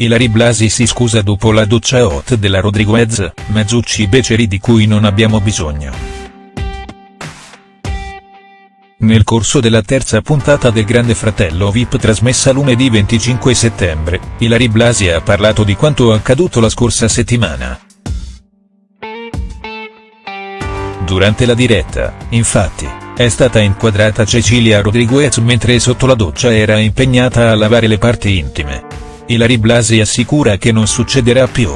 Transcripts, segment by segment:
Ilary Blasi si scusa dopo la doccia hot della Rodriguez, mezzucci beceri di cui non abbiamo bisogno. Nel corso della terza puntata del Grande Fratello VIP trasmessa lunedì 25 settembre, Ilary Blasi ha parlato di quanto accaduto la scorsa settimana. Durante la diretta, infatti, è stata inquadrata Cecilia Rodriguez mentre sotto la doccia era impegnata a lavare le parti intime. Ilary Blasi assicura che non succederà più.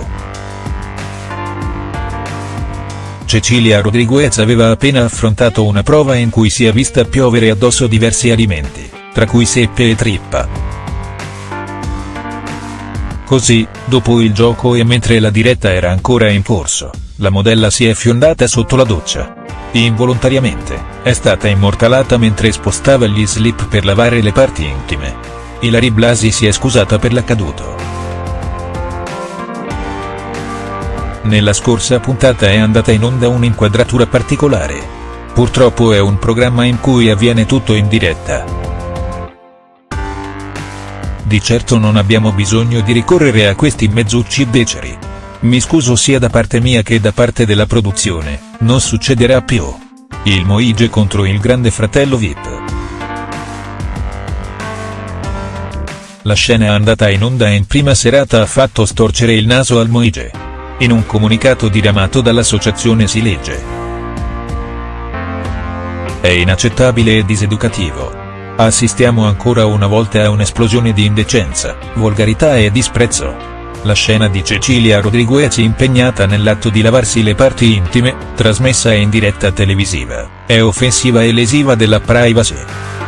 Cecilia Rodriguez aveva appena affrontato una prova in cui si è vista piovere addosso diversi alimenti, tra cui seppe e trippa. Così, dopo il gioco e mentre la diretta era ancora in corso, la modella si è fiondata sotto la doccia. Involontariamente, è stata immortalata mentre spostava gli slip per lavare le parti intime. Ilary Blasi si è scusata per l'accaduto. Nella scorsa puntata è andata in onda un'inquadratura particolare. Purtroppo è un programma in cui avviene tutto in diretta. Di certo non abbiamo bisogno di ricorrere a questi mezzucci beceri. Mi scuso sia da parte mia che da parte della produzione, non succederà più. Il Moige contro il grande fratello Vip. La scena andata in onda in prima serata ha fatto storcere il naso al Moige. In un comunicato diramato dall'associazione si legge. È inaccettabile e diseducativo. Assistiamo ancora una volta a un'esplosione di indecenza, volgarità e disprezzo. La scena di Cecilia Rodriguez impegnata nell'atto di lavarsi le parti intime, trasmessa in diretta televisiva, è offensiva e lesiva della privacy.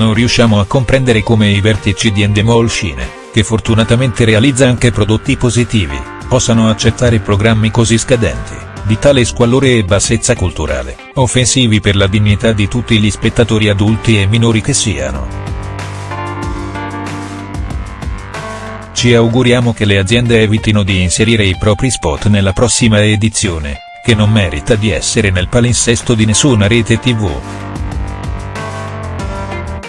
Non riusciamo a comprendere come i vertici di Endemol Scene, che fortunatamente realizza anche prodotti positivi, possano accettare programmi così scadenti, di tale squallore e bassezza culturale, offensivi per la dignità di tutti gli spettatori adulti e minori che siano. Ci auguriamo che le aziende evitino di inserire i propri spot nella prossima edizione, che non merita di essere nel palinsesto di nessuna rete tv.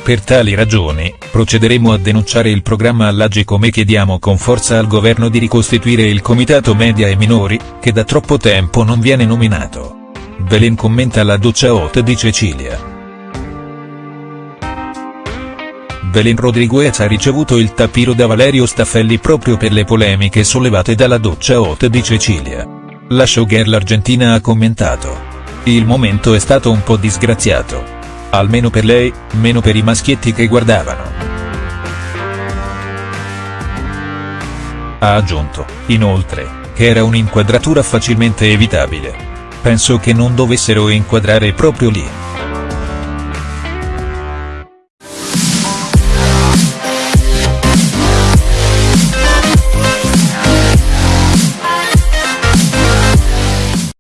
Per tali ragioni, procederemo a denunciare il programma all'Agi come chiediamo con forza al governo di ricostituire il Comitato Media e Minori, che da troppo tempo non viene nominato. Belen commenta la doccia hot di Cecilia. Belen Rodriguez ha ricevuto il tapiro da Valerio Staffelli proprio per le polemiche sollevate dalla doccia hot di Cecilia. La showgirl argentina ha commentato. Il momento è stato un po' disgraziato. Almeno per lei, meno per i maschietti che guardavano. Ha aggiunto, inoltre, che era un'inquadratura facilmente evitabile. Penso che non dovessero inquadrare proprio lì.